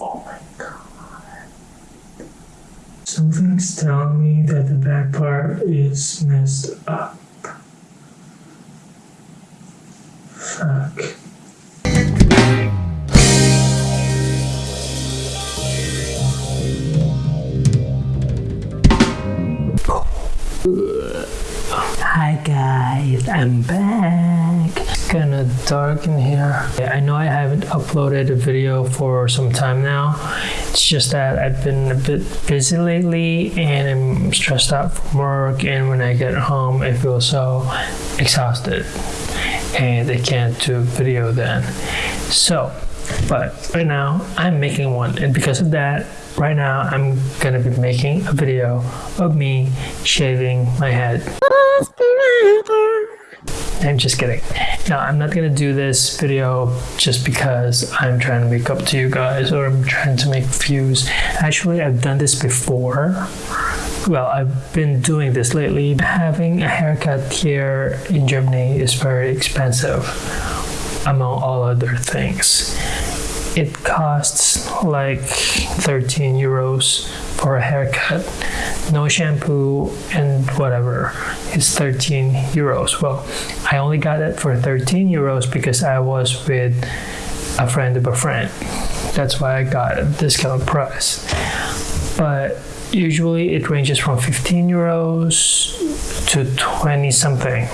Oh my god. Something's telling me that the back part is messed up. Fuck. Hi guys, I'm back. It's kinda dark in here. I know I haven't uploaded a video for some time now. It's just that I've been a bit busy lately and I'm stressed out from work and when I get home I feel so exhausted and I can't do video then. So, but right now I'm making one and because of that right now I'm gonna be making a video of me shaving my head. I'm just kidding. No, I'm not gonna do this video just because I'm trying to make up to you guys or I'm trying to make views. Actually, I've done this before. Well, I've been doing this lately. Having a haircut here in Germany is very expensive, among all other things. It costs like 13 euros for a haircut. No shampoo and whatever is 13 euros. Well, I only got it for 13 euros because I was with a friend of a friend. That's why I got a discount price. But usually it ranges from 15 euros to 20 something.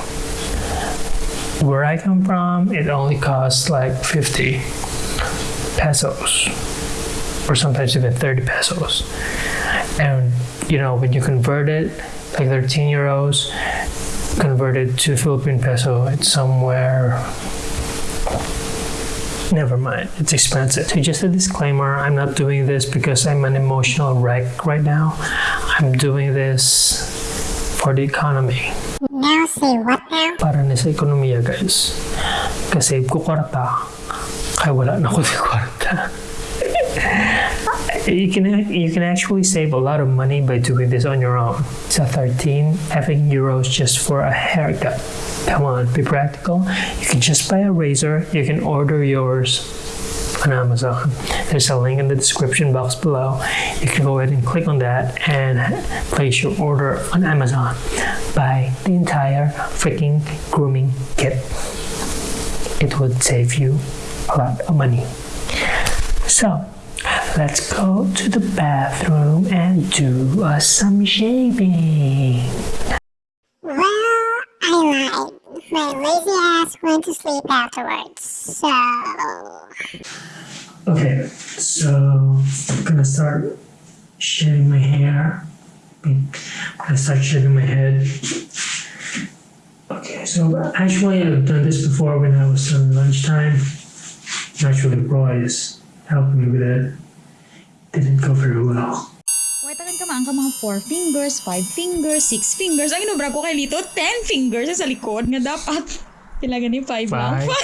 Where I come from, it only costs like 50 pesos or sometimes even 30 pesos. And you know, when you convert it, like 13 euros, converted to Philippine peso, it's somewhere. Never mind, it's expensive. So just a disclaimer, I'm not doing this because I'm an emotional wreck right now. I'm doing this for the economy. Now say what now? Para na sa ekonomiya, guys. Kasi ko kwarta, kaya wala na ko di kwarta. You can you can actually save a lot of money by doing this on your own. A 13 having euros just for a haircut. Come on, be practical. You can just buy a razor. You can order yours on Amazon. There's a link in the description box below. You can go ahead and click on that and place your order on Amazon. Buy the entire freaking grooming kit. It would save you a lot of money. So, let's go to the bathroom and do uh, some shaving. Well, I lied. My lazy ass went to sleep afterwards. So, Okay, so I'm gonna start shaving my hair. I'm gonna start shaving my head. Okay, so actually I've done this before when I was on lunchtime. Actually, Roy is helping me with it. Didn't go very well. Wait, takan ka man ka mga 4 fingers, 5 fingers, 6 fingers. Ang inubra ko kay Lito, 10 fingers sa likod nga dapat. Pila gani 5 lang? Five.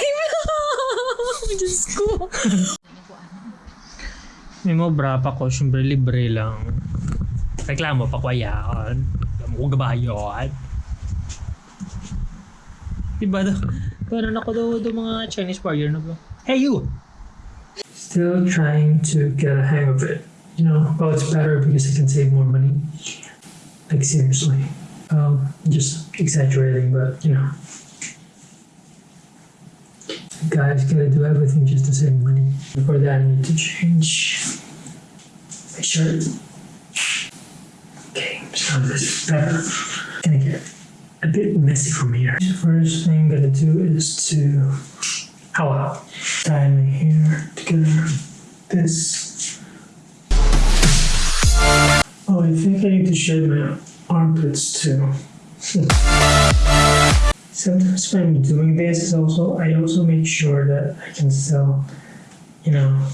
5! Diyos ko. May mo bra pa ko, syempre libre lang. Reklamo pa ko yan. Alam ko gabayon. Diba daw? Meron ako daw, daw mga Chinese warrior na ba? Hey you! Still trying to get a hang of it. You know, well it's better because I can save more money. Like seriously. Um, just exaggerating, but you know. Guys gotta do everything just to save money. Before that, I need to change my shirt. Okay, so this is better. Gonna get a bit messy from here. First thing I'm gonna do is to, my armpits too. Sometimes when I'm doing this, is also I also make sure that I can still, you know,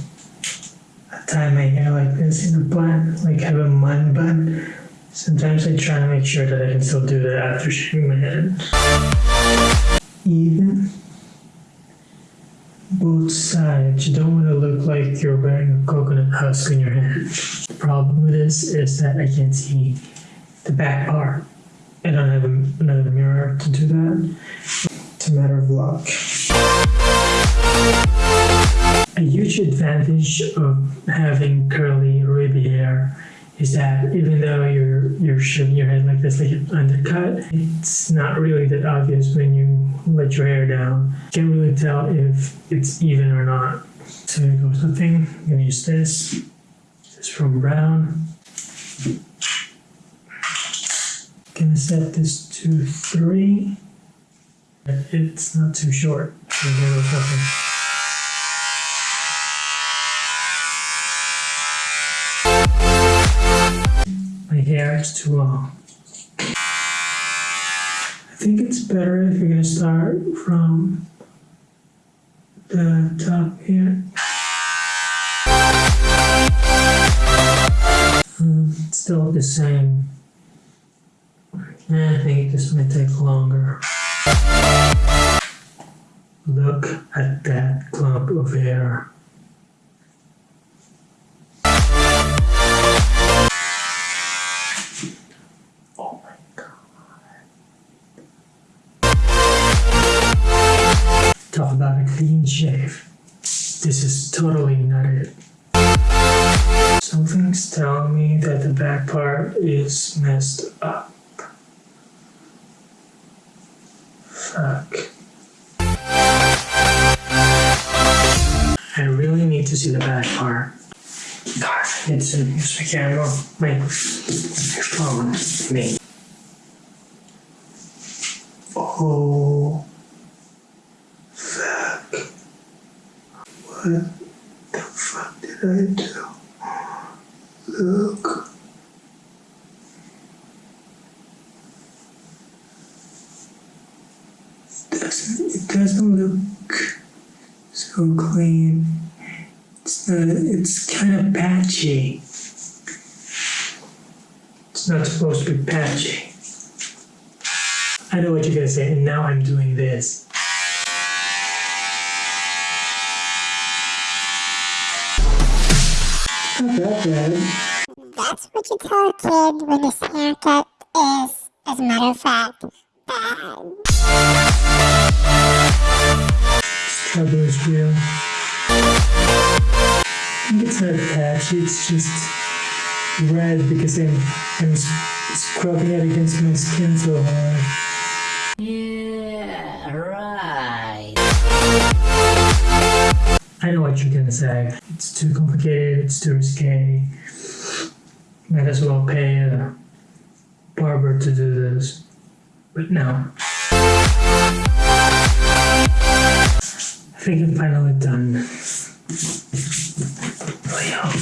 tie my hair like this in a bun, like have a bun bun. Sometimes I try to make sure that I can still do that after shaving my head. Even both sides. You don't want to look like you're wearing a coconut husk in your hand. The problem with this is that I can't see the back part. I don't have another mirror to do that. It's a matter of luck. a huge advantage of having curly wavy hair is that even though you're you're shaving your head like this, like an undercut, it's not really that obvious when you let your hair down. You can't really tell if it's even or not. So here goes nothing. I'm gonna use this. This is from Braun. Gonna set this to three. It's not too short. So too long. I think it's better if you're gonna start from the top here. Hmm, it's still the same. Eh, I think this might take longer. Look at that clump of hair. This is totally not it. Something's telling me that the back part is messed up. Fuck. I really need to see the back part. God, it's to my camera, my, my phone, me. Oh, fuck. What the fuck did I do? Look. Doesn't, it doesn't look so clean. It's not, it's kind of patchy. It's not supposed to be patchy. I know what you're gonna say, and now I'm doing this. Not that bad. That's what you tell a kid when his haircut is, as a matter of fact, bad. Struggle is real. I think it's not patchy, it's just red because I'm, I'm s- scrubbing it against my skin so hard. Yeah, right. I know what you're gonna say. It's too complicated, it's too risky. Might as well pay a barber to do this. But no. I think I'm finally done. Oh, really hope.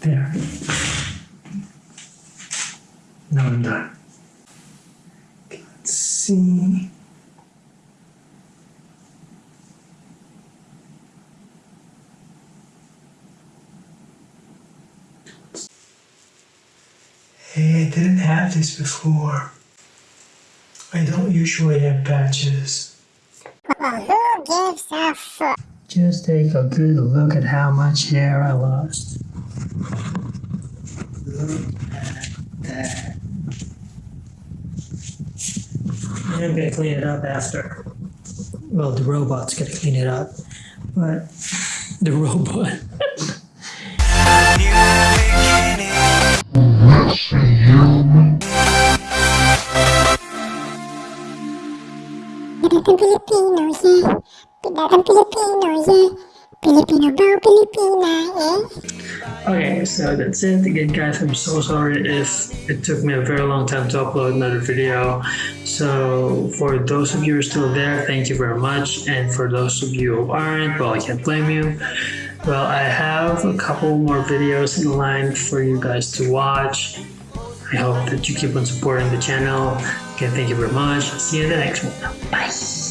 There. Now I'm done. Let's see. Hey, I didn't have this before. I don't usually have patches. Well, who gives a fuck? Just take a good look at how much hair I lost. Look at that. And I'm gonna clean it up after. Well, the robot's gonna clean it up, but the robot. Pinatang Pilipino, yeah. Pinatang Pilipino, yeah. Pilipino ba o Pilipina, eh? Okay, so that's it. Again, guys, I'm so sorry if it took me a very long time to upload another video. So, for those of you who are still there, thank you very much. And for those of you who aren't, well, I can't blame you. Well, I have a couple more videos in line for you guys to watch. I hope that you keep on supporting the channel. Again, thank you very much. See you in the next one. Bye.